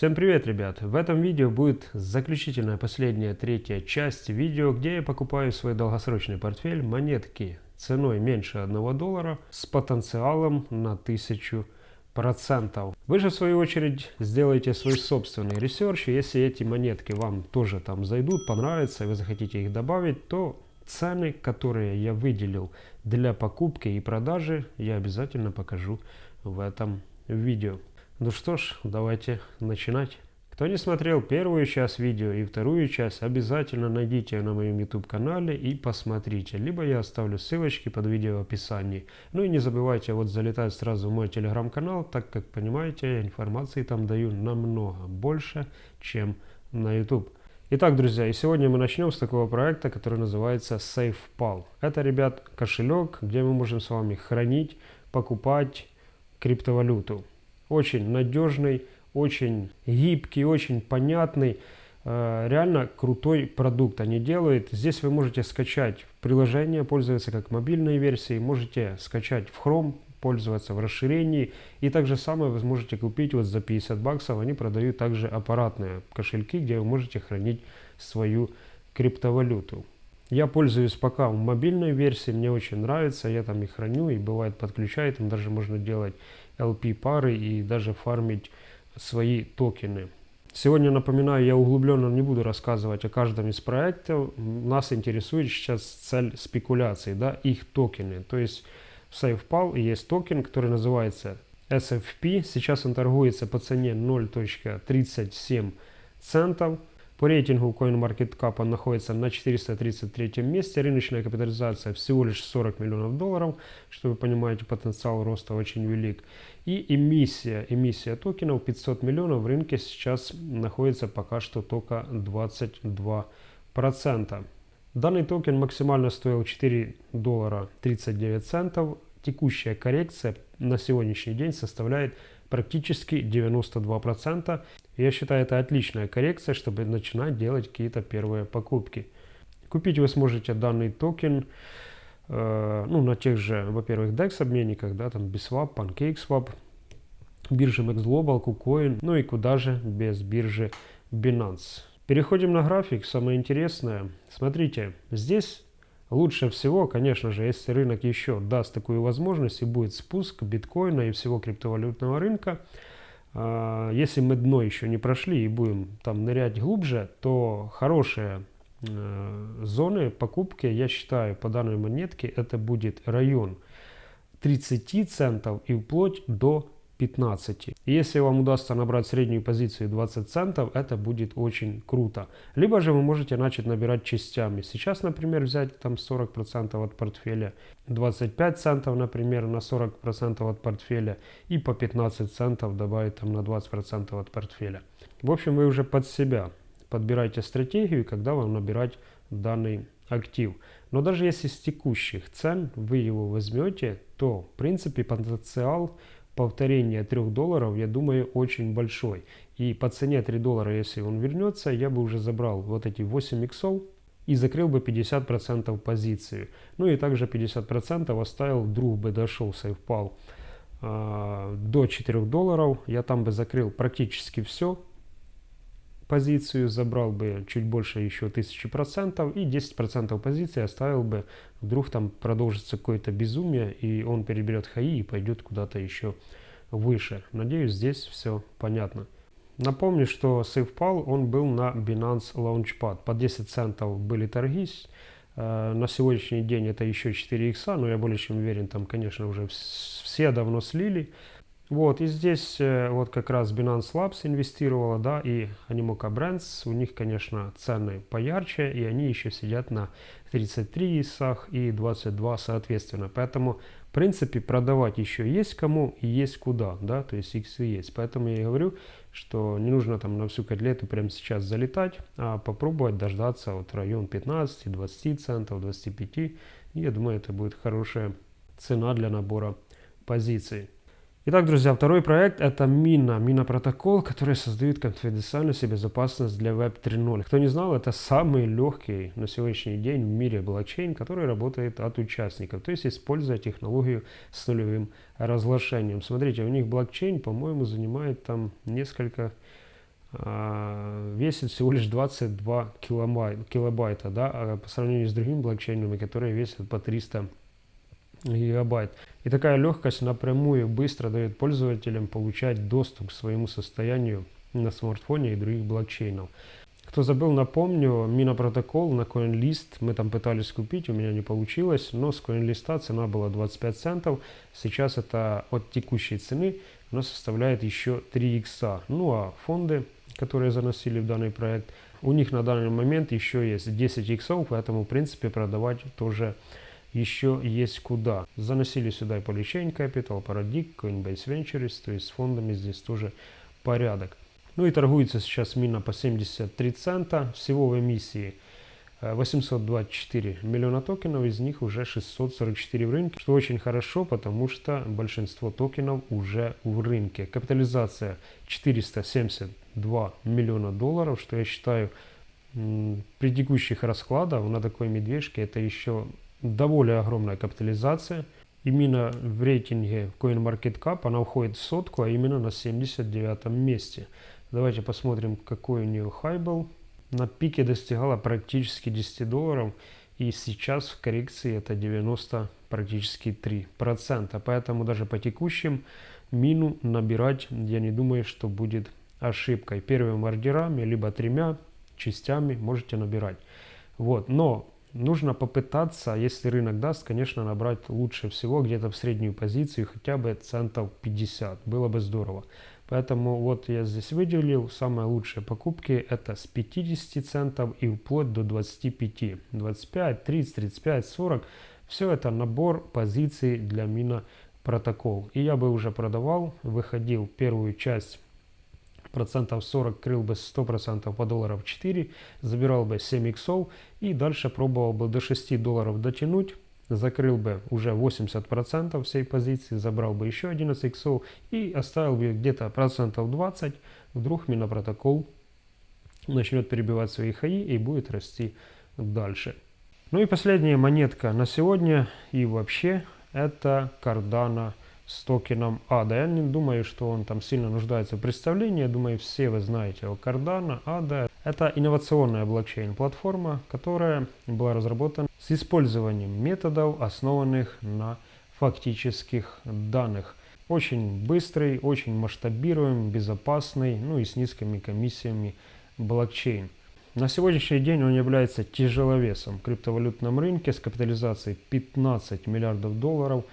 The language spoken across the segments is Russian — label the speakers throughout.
Speaker 1: Всем привет, ребят! В этом видео будет заключительная, последняя, третья часть видео, где я покупаю свой долгосрочный портфель монетки ценой меньше 1 доллара с потенциалом на 1000 процентов. Вы же в свою очередь сделаете свой собственный research, если эти монетки вам тоже там зайдут, понравятся, вы захотите их добавить, то цены, которые я выделил для покупки и продажи, я обязательно покажу в этом видео. Ну что ж, давайте начинать. Кто не смотрел первую часть видео и вторую часть, обязательно найдите на моем YouTube канале и посмотрите. Либо я оставлю ссылочки под видео в описании. Ну и не забывайте вот залетать сразу в мой телеграм-канал, так как понимаете, информации там даю намного больше, чем на YouTube. Итак, друзья, и сегодня мы начнем с такого проекта, который называется SafePal. Это, ребят, кошелек, где мы можем с вами хранить, покупать криптовалюту очень надежный, очень гибкий, очень понятный, э, реально крутой продукт они делают. Здесь вы можете скачать приложение, пользоваться как мобильной версией, можете скачать в Chrome, пользоваться в расширении. И также самое вы сможете купить вот за 50 баксов. Они продают также аппаратные кошельки, где вы можете хранить свою криптовалюту. Я пользуюсь пока мобильной версии, мне очень нравится, я там и храню, и бывает подключаю, там даже можно делать LP-пары и даже фармить свои токены. Сегодня, напоминаю, я углубленно не буду рассказывать о каждом из проектов. Нас интересует сейчас цель спекуляции, да, их токены. То есть в SafePal есть токен, который называется SFP. Сейчас он торгуется по цене 0.37 центов. По рейтингу CoinMarketCap он находится на 433 месте. Рыночная капитализация всего лишь 40 миллионов долларов. Что вы понимаете, потенциал роста очень велик. И эмиссия, эмиссия токенов 500 миллионов в рынке сейчас находится пока что только 22%. Данный токен максимально стоил 4 доллара 39 центов. Текущая коррекция на сегодняшний день составляет практически 92%. Я считаю, это отличная коррекция, чтобы начинать делать какие-то первые покупки. Купить вы сможете данный токен э, ну, на тех же, во-первых, DEX обменниках, да, там Biswap, PancakeSwap, бирже MaxGlobal, KuCoin, ну и куда же без биржи Binance. Переходим на график, самое интересное. Смотрите, здесь Лучше всего, конечно же, если рынок еще даст такую возможность и будет спуск биткоина и всего криптовалютного рынка, если мы дно еще не прошли и будем там нырять глубже, то хорошие э, зоны покупки, я считаю, по данной монетке, это будет район 30 центов и вплоть до 15. Если вам удастся набрать среднюю позицию 20 центов, это будет очень круто. Либо же вы можете начать набирать частями. Сейчас, например, взять там 40% от портфеля, 25 центов, например, на 40% от портфеля и по 15 центов добавить там на 20% от портфеля. В общем, вы уже под себя подбираете стратегию, когда вам набирать данный актив. Но даже если с текущих цен вы его возьмете, то в принципе потенциал повторение 3 долларов, я думаю, очень большой. И по цене 3 доллара, если он вернется, я бы уже забрал вот эти 8 иксов и закрыл бы 50% позиции. Ну и также 50% оставил, вдруг бы дошел сейфпал э, до 4 долларов. Я там бы закрыл практически все, позицию, забрал бы чуть больше еще 1000% и 10% позиции оставил бы, вдруг там продолжится какое-то безумие и он переберет хаи и пойдет куда-то еще выше. Надеюсь, здесь все понятно. Напомню, что SafePal он был на Binance Launchpad. По 10 центов были торги. Э, на сегодняшний день это еще 4 икса, но я более чем уверен, там, конечно, уже все давно слили. Вот, и здесь э, вот как раз Binance Labs инвестировала, да, и Animoca Brands, у них, конечно, цены поярче, и они еще сидят на 33 ИСах и 22 соответственно. Поэтому, в принципе, продавать еще есть кому и есть куда, да, то есть иксы есть. Поэтому я говорю, что не нужно там на всю котлету прямо сейчас залетать, а попробовать дождаться вот район 15-20 центов, 25. И я думаю, это будет хорошая цена для набора позиций. Итак, друзья, второй проект это Мина, Мина протокол, который создает конфиденциальность и безопасность для Web 3.0. Кто не знал, это самый легкий на сегодняшний день в мире блокчейн, который работает от участников, то есть используя технологию с нулевым разглашением. Смотрите, у них блокчейн, по-моему, занимает там несколько а, весит всего лишь 22 килобайт, килобайта, да, а по сравнению с другими блокчейнами, которые весят по 300 гигабайт. И такая легкость напрямую быстро дает пользователям получать доступ к своему состоянию на смартфоне и других блокчейнов. Кто забыл, напомню, Минопротокол на CoinList мы там пытались купить, у меня не получилось, но с CoinList цена была 25 центов. Сейчас это от текущей цены, но составляет еще 3 икса. Ну а фонды, которые заносили в данный проект, у них на данный момент еще есть 10 иксов, поэтому в принципе продавать тоже еще есть куда. Заносили сюда и Polychain Capital, Paradig, Coinbase Ventures, то есть с фондами здесь тоже порядок. Ну и торгуется сейчас мина по 73 цента. Всего в эмиссии 824 э, миллиона токенов, из них уже 644 в рынке, что очень хорошо, потому что большинство токенов уже в рынке. Капитализация 472 миллиона долларов, что я считаю при текущих раскладах на такой медвежке это еще довольно огромная капитализация. Именно в рейтинге CoinMarketCap она уходит в сотку, а именно на 79 месте. Давайте посмотрим, какой у нее хай был. На пике достигала практически 10 долларов. И сейчас в коррекции это 90 практически 3 процента. Поэтому даже по текущим мину набирать я не думаю, что будет ошибкой. Первыми ордерами, либо тремя частями можете набирать. Вот. Но нужно попытаться, если рынок даст, конечно, набрать лучше всего где-то в среднюю позицию, хотя бы центов 50. Было бы здорово. Поэтому вот я здесь выделил самые лучшие покупки. Это с 50 центов и вплоть до 25. 25, 30, 35, 40. Все это набор позиций для мина протокол. И я бы уже продавал, выходил первую часть процентов 40 крыл бы 100% по долларов 4, забирал бы 7 иксов и дальше пробовал бы до 6 долларов дотянуть закрыл бы уже 80% всей позиции, забрал бы еще 11 иксов и оставил бы где-то процентов 20, вдруг минопротокол начнет перебивать свои хаи и будет расти дальше. Ну и последняя монетка на сегодня и вообще это Cardano с токеном ADA. Я не думаю, что он там сильно нуждается в представлении. Я думаю, все вы знаете о Cardano. ADA – это инновационная блокчейн-платформа, которая была разработана с использованием методов, основанных на фактических данных. Очень быстрый, очень масштабируемый, безопасный, ну и с низкими комиссиями блокчейн. На сегодняшний день он является тяжеловесом в криптовалютном рынке с капитализацией 15 миллиардов долларов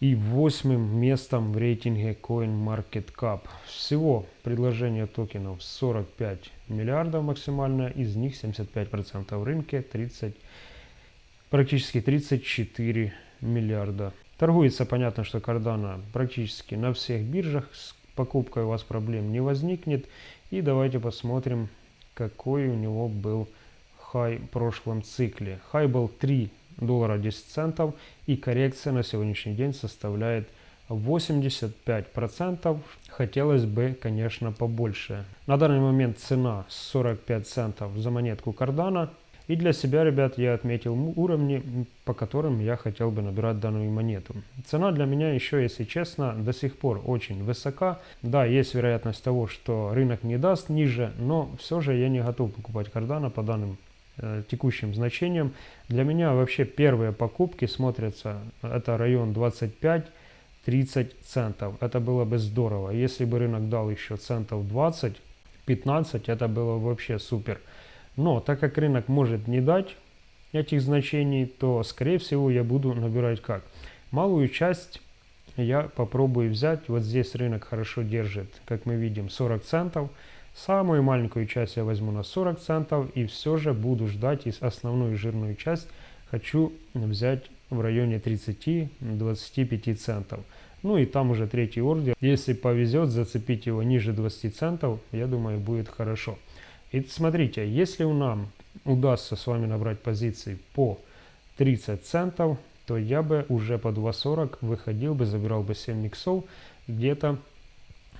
Speaker 1: и восьмым местом в рейтинге CoinMarketCap. Всего предложение токенов 45 миллиардов максимально, из них 75% в рынке, 30, практически 34 миллиарда. Торгуется, понятно, что Cardano практически на всех биржах, с покупкой у вас проблем не возникнет. И давайте посмотрим, какой у него был хай в прошлом цикле. Хай был 3 доллара 10 центов и коррекция на сегодняшний день составляет 85%. Хотелось бы, конечно, побольше. На данный момент цена 45 центов за монетку кардана. И для себя, ребят, я отметил уровни, по которым я хотел бы набирать данную монету. Цена для меня еще, если честно, до сих пор очень высока. Да, есть вероятность того, что рынок не даст ниже, но все же я не готов покупать кардана по данным текущим значением. Для меня вообще первые покупки смотрятся, это район 25-30 центов. Это было бы здорово. Если бы рынок дал еще центов 20-15, это было вообще супер. Но так как рынок может не дать этих значений, то скорее всего я буду набирать как? Малую часть я попробую взять. Вот здесь рынок хорошо держит, как мы видим, 40 центов. Самую маленькую часть я возьму на 40 центов и все же буду ждать из основную жирную часть хочу взять в районе 30-25 центов. Ну и там уже третий ордер. Если повезет зацепить его ниже 20 центов, я думаю будет хорошо. И смотрите, если у нам удастся с вами набрать позиции по 30 центов, то я бы уже по 2.40 выходил бы, забирал бы 7 миксов где-то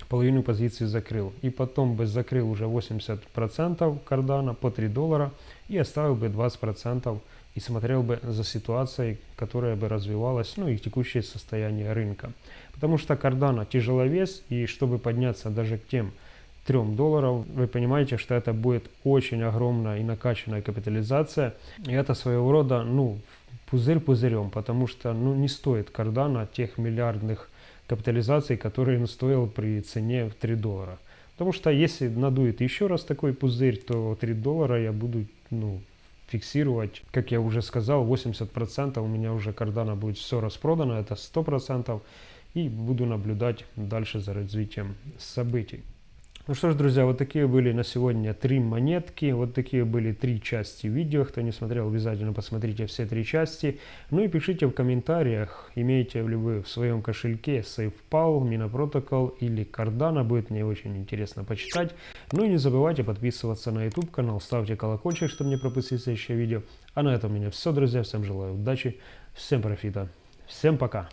Speaker 1: половину позиции закрыл. И потом бы закрыл уже 80% кардана по 3 доллара и оставил бы 20% и смотрел бы за ситуацией, которая бы развивалась, ну и текущее состояние рынка. Потому что кардана тяжеловес, и чтобы подняться даже к тем 3 долларов, вы понимаете, что это будет очень огромная и накачанная капитализация. И это своего рода, ну, пузырь пузырем, потому что, ну, не стоит Cardano тех миллиардных капитализаций, которые он стоил при цене в 3 доллара. Потому что если надует еще раз такой пузырь, то 3 доллара я буду, ну, фиксировать. Как я уже сказал, 80% у меня уже кардана будет все распродано, это 100%. И буду наблюдать дальше за развитием событий. Ну что ж, друзья, вот такие были на сегодня три монетки, вот такие были три части видео. Кто не смотрел, обязательно посмотрите все три части. Ну и пишите в комментариях, имеете ли вы в своем кошельке SafePal, Mina или Cardano, будет мне очень интересно почитать. Ну и не забывайте подписываться на YouTube канал, ставьте колокольчик, чтобы не пропустить следующее видео. А на этом у меня все, друзья, всем желаю удачи, всем профита, всем пока!